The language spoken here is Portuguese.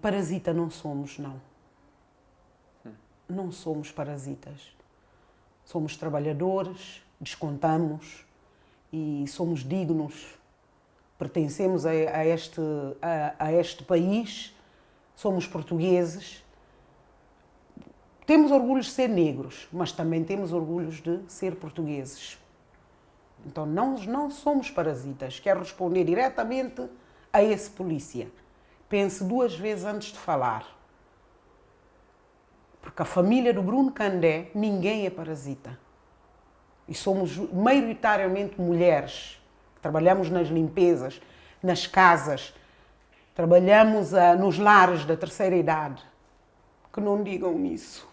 Parasita não somos, não. Não somos parasitas. Somos trabalhadores, descontamos e somos dignos. Pertencemos a, a este, a, a este país, somos portugueses. Temos orgulho de ser negros, mas também temos orgulho de ser portugueses. Então não, não somos parasitas. Quero responder diretamente a esse polícia. Pense duas vezes antes de falar. Porque a família do Bruno Candé, ninguém é parasita. E somos maioritariamente mulheres. Trabalhamos nas limpezas, nas casas, trabalhamos uh, nos lares da terceira idade. Que não digam isso.